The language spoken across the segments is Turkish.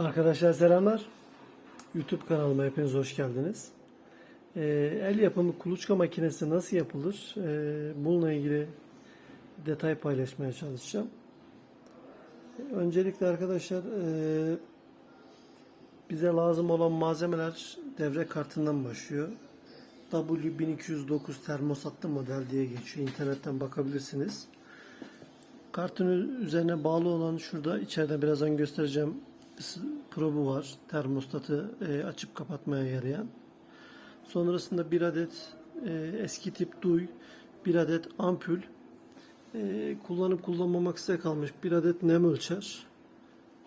Arkadaşlar selamlar. YouTube kanalıma hepiniz hoş geldiniz. Ee, el yapımı kuluçka makinesi nasıl yapılır? Ee, bununla ilgili detay paylaşmaya çalışacağım. Öncelikle arkadaşlar e, bize lazım olan malzemeler devre kartından başlıyor. W1209 termosatlı model diye geçiyor. İnternetten bakabilirsiniz. Kartın üzerine bağlı olan şurada içeride birazdan göstereceğim probu var. Termostatı e, açıp kapatmaya yarayan. Sonrasında bir adet e, eski tip duy, bir adet ampul, e, kullanıp kullanmamak size kalmış bir adet nem ölçer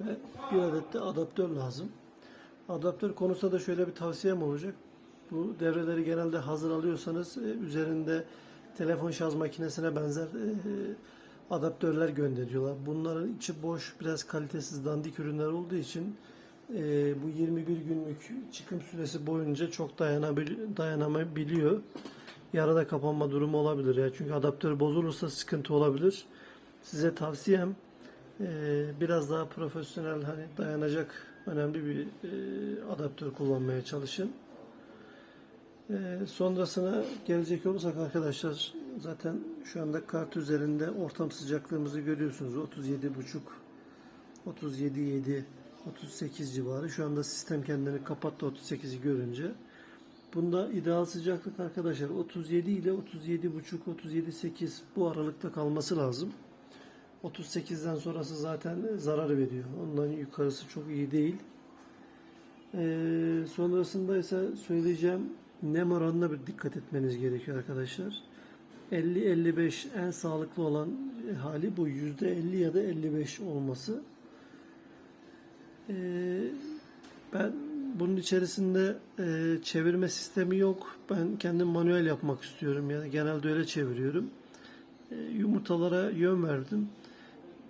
ve bir adet de adaptör lazım. Adaptör konusunda da şöyle bir tavsiyem olacak. Bu devreleri genelde hazır alıyorsanız e, üzerinde telefon şarj makinesine benzer e, adaptörler gönderiyorlar. Bunların içi boş, biraz kalitesiz dandik ürünler olduğu için e, bu 21 günlük çıkım süresi boyunca çok dayanabil dayanamayabiliyor. Yarıda kapanma durumu olabilir ya. Çünkü adaptör bozulursa sıkıntı olabilir. Size tavsiyem e, biraz daha profesyonel hani dayanacak önemli bir e, adaptör kullanmaya çalışın. Ee, sonrasına gelecek olursak arkadaşlar zaten şu anda kart üzerinde ortam sıcaklığımızı görüyorsunuz. 37.5 37.7 38 civarı. Şu anda sistem kendini kapattı 38'i görünce. Bunda ideal sıcaklık arkadaşlar 37 ile 37.5 37.8 bu aralıkta kalması lazım. 38'den sonrası zaten zarar veriyor. Ondan yukarısı çok iyi değil. Ee, sonrasında ise söyleyeceğim nem oranına bir dikkat etmeniz gerekiyor arkadaşlar. 50-55 en sağlıklı olan hali bu. %50 ya da 55 olması. Ee, ben bunun içerisinde e, çevirme sistemi yok. Ben kendim manuel yapmak istiyorum. Yani genelde öyle çeviriyorum. E, yumurtalara yön verdim.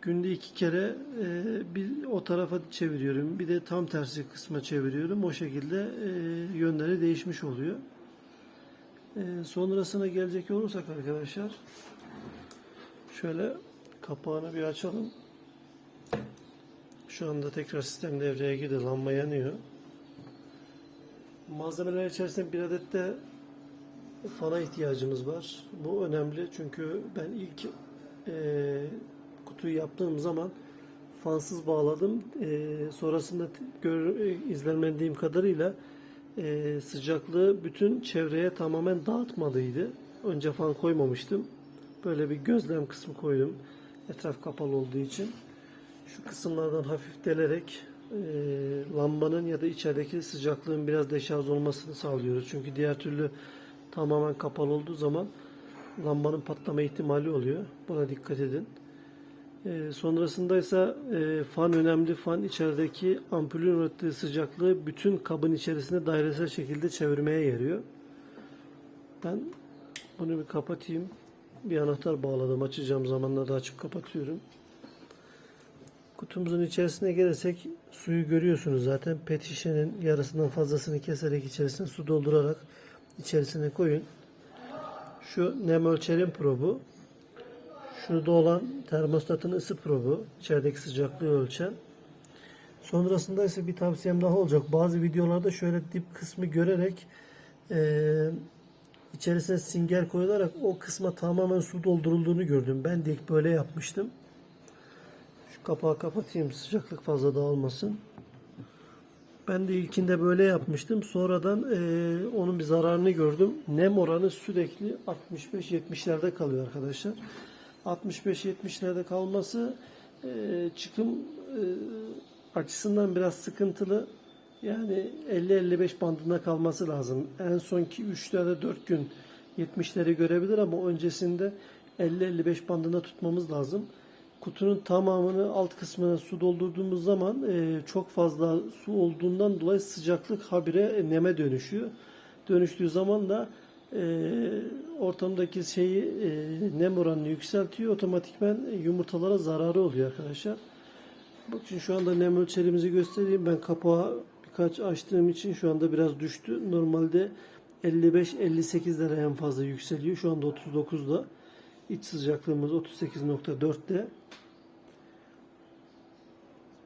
Günde iki kere e, bir o tarafa çeviriyorum. Bir de tam tersi kısma çeviriyorum. O şekilde e, yönleri değişmiş oluyor. E, sonrasına gelecek olursak arkadaşlar şöyle kapağını bir açalım. Şu anda tekrar sistem devreye girdi. Lamba yanıyor. Malzemeler içerisinde bir adet de fana ihtiyacımız var. Bu önemli çünkü ben ilk e, kutuyu yaptığım zaman fansız bağladım. E, sonrasında gör, e, izlenmediğim kadarıyla e, sıcaklığı bütün çevreye tamamen dağıtmadıydı. Önce fan koymamıştım. Böyle bir gözlem kısmı koydum. Etraf kapalı olduğu için. Şu kısımlardan hafif delerek e, lambanın ya da içerideki sıcaklığın biraz deşarj olmasını sağlıyoruz. Çünkü diğer türlü tamamen kapalı olduğu zaman lambanın patlama ihtimali oluyor. Buna dikkat edin. E, sonrasında ise e, fan önemli. Fan içerideki ampulün ürettiği sıcaklığı bütün kabın içerisinde dairesel şekilde çevirmeye yarıyor. Ben bunu bir kapatayım. Bir anahtar bağladım. Açacağım zamanlarda açıp kapatıyorum. Kutumuzun içerisine gelirsek suyu görüyorsunuz zaten. Pet şişenin yarısından fazlasını keserek içerisine su doldurarak içerisine koyun. Şu nem ölçerim probu. Şurada olan termostatın ısı probu. içerideki sıcaklığı ölçen. Sonrasında ise bir tavsiyem daha olacak. Bazı videolarda şöyle dip kısmı görerek eee içerisine singer koyularak o kısma tamamen su doldurulduğunu gördüm. Ben de ilk böyle yapmıştım. Şu kapağı kapatayım sıcaklık fazla dağılmasın. Ben de ilkinde böyle yapmıştım. Sonradan e, onun bir zararını gördüm. Nem oranı sürekli 65-70'lerde kalıyor arkadaşlar. 65-70'lerde kalması e, çıkım e, açısından biraz sıkıntılı. Yani 50-55 bandında kalması lazım. En sonki 3 ya da 4 gün 70'leri görebilir ama öncesinde 50-55 bandında tutmamız lazım. Kutunun tamamını alt kısmına su doldurduğumuz zaman e, çok fazla su olduğundan dolayı sıcaklık habire neme dönüşüyor. Dönüştüğü zaman da e, ortamdaki şeyi e, nem oranını yükseltiyor. Otomatikmen yumurtalara zararı oluyor arkadaşlar. Bakın şu anda nem ölçerimizi göstereyim. Ben kapağı birkaç açtığım için şu anda biraz düştü. Normalde 55-58'lere en fazla yükseliyor. Şu anda 39'da. İç sıcaklığımız 38.4'te.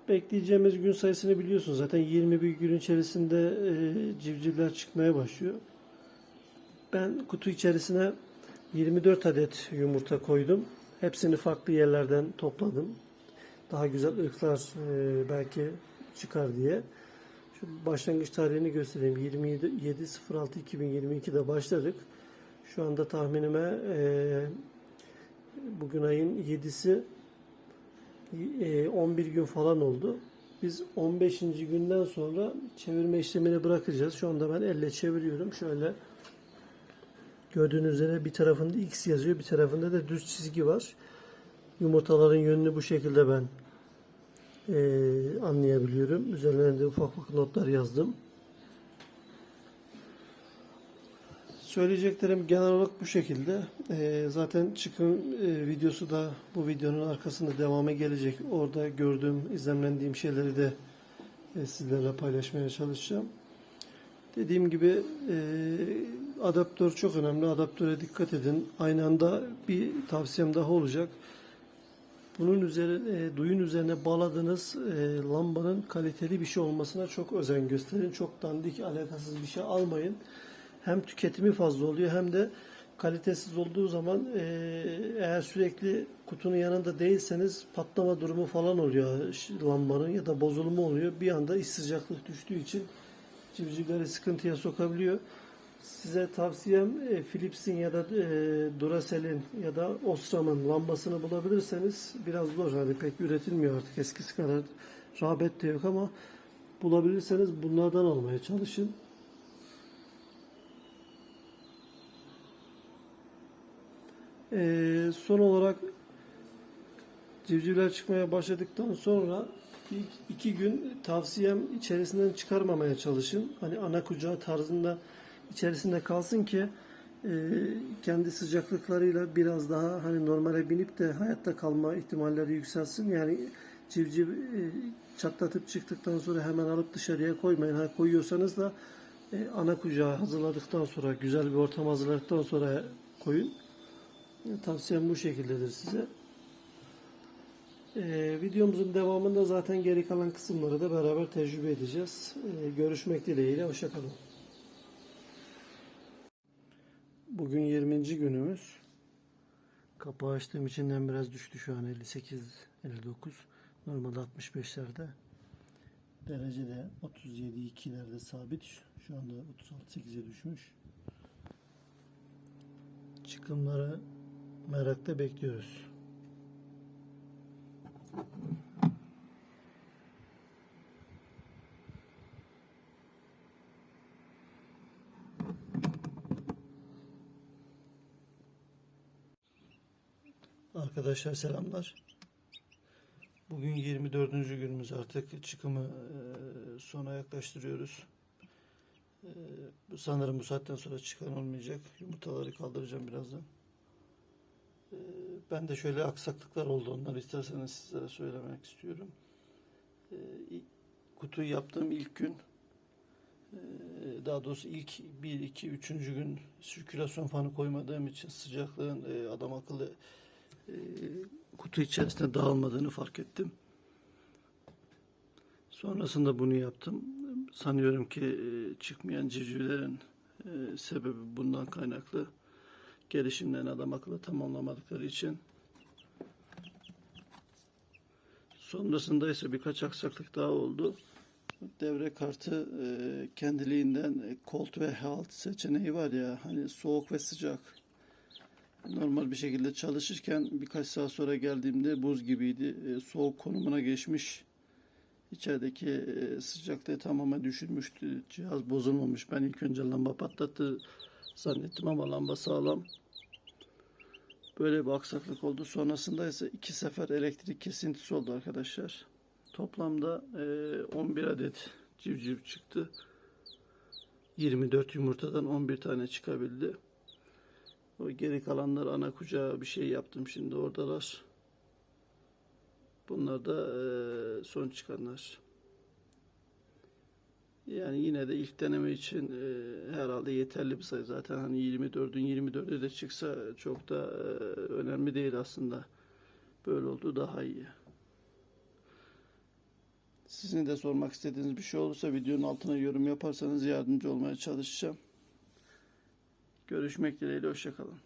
Bekleyeceğimiz gün sayısını biliyorsun zaten 21 gün içerisinde e, civcivler çıkmaya başlıyor. Ben kutu içerisine 24 adet yumurta koydum. Hepsini farklı yerlerden topladım. Daha güzel ırklar e, belki çıkar diye. Şu başlangıç tarihini göstereyim. 27.06.2022'de başladık. Şu anda tahminime e, bugün ayın 7'si e, 11 gün falan oldu. Biz 15. günden sonra çevirme işlemini bırakacağız. Şu anda ben elle çeviriyorum. Şöyle gördüğünüz üzere bir tarafında X yazıyor, bir tarafında da düz çizgi var. Yumurtaların yönünü bu şekilde ben e, anlayabiliyorum. Üzerlerine de ufak ufak notlar yazdım. Söyleyeceklerim genel olarak bu şekilde. Ee, zaten çıkın e, videosu da bu videonun arkasında devamı gelecek. Orada gördüğüm, izlemlendiğim şeyleri de e, sizlerle paylaşmaya çalışacağım. Dediğim gibi e, adaptör çok önemli. Adaptöre dikkat edin. Aynı anda bir tavsiyem daha olacak. Bunun üzerine, e, duyun üzerine bağladığınız e, lambanın kaliteli bir şey olmasına çok özen gösterin. Çok dandik, alakasız bir şey almayın. Hem tüketimi fazla oluyor hem de kalitesiz olduğu zaman e, eğer sürekli kutunun yanında değilseniz patlama durumu falan oluyor lambanın ya da bozulma oluyor. Bir anda iç sıcaklık düştüğü için civcivleri sıkıntıya sokabiliyor. Size tavsiyem e, Philips'in ya da e, Duracell'in ya da Osram'ın lambasını bulabilirseniz biraz zor. Hani pek üretilmiyor artık eskisi kadar rağbet de yok ama bulabilirseniz bunlardan almaya çalışın. Ee, son olarak civcivler çıkmaya başladıktan sonra ilk iki gün tavsiyem içerisinden çıkarmamaya çalışın. Hani ana kucağı tarzında içerisinde kalsın ki e, kendi sıcaklıklarıyla biraz daha hani normale binip de hayatta kalma ihtimalleri yükselsin. Yani civciv e, çatlatıp çıktıktan sonra hemen alıp dışarıya koymayın. Ha koyuyorsanız da e, ana kucağı hazırladıktan sonra güzel bir ortam hazırladıktan sonra koyun. Tavsiyem bu şekildedir size. Ee, videomuzun devamında zaten geri kalan kısımları da beraber tecrübe edeceğiz. Ee, görüşmek dileğiyle. Hoşçakalın. Bugün 20. günümüz. Kapağı açtığım içinden biraz düştü şu an 58 59. Normalde 65'lerde. Derece de 37 2'lerde sabit. Şu anda 36 8'e düşmüş. Çıkımları merakla bekliyoruz. Arkadaşlar selamlar. Bugün 24. günümüz artık çıkımı e, sona yaklaştırıyoruz. E, sanırım bu saatten sonra çıkan olmayacak. Yumurtaları kaldıracağım birazdan. E, ben de şöyle aksaklıklar oldu. Onları isterseniz sizlere söylemek istiyorum. E, i- kutuyu yaptığım ilk gün e, daha doğrusu ilk 1, 2, 3. gün sirkülasyon fanı koymadığım için sıcaklığın e, adam akıllı e, kutu içerisinde dağılmadığını fark ettim. Sonrasında bunu yaptım. Sanıyorum ki e, çıkmayan civcivlerin sebebi bundan kaynaklı. Gelişimlerini adam akıllı tamamlamadıkları için. Sonrasında ise birkaç aksaklık daha oldu. Devre kartı e, kendiliğinden e, cold ve halt seçeneği var ya hani soğuk ve sıcak normal bir şekilde çalışırken birkaç saat sonra geldiğimde buz gibiydi. E, soğuk konumuna geçmiş. İçerideki sıcaklığı tamamen düşürmüştü. Cihaz bozulmamış. Ben ilk önce lamba patlattı zannettim ama lamba sağlam. Böyle bir aksaklık oldu. Sonrasında ise iki sefer elektrik kesintisi oldu arkadaşlar. Toplamda e, 11 adet civciv çıktı. 24 yumurtadan 11 tane çıkabildi. O geri kalanlar ana kucağa bir şey yaptım şimdi oradalar. Bunlar da eee, son çıkanlar. Yani yine de ilk deneme için eee, herhalde yeterli bir sayı. Zaten hani 24'ün 24'ü de çıksa çok da eee, önemli değil aslında. Böyle oldu daha iyi. Sizin de sormak istediğiniz bir şey olursa videonun altına yorum yaparsanız yardımcı olmaya çalışacağım. Görüşmek dileğiyle hoşçakalın.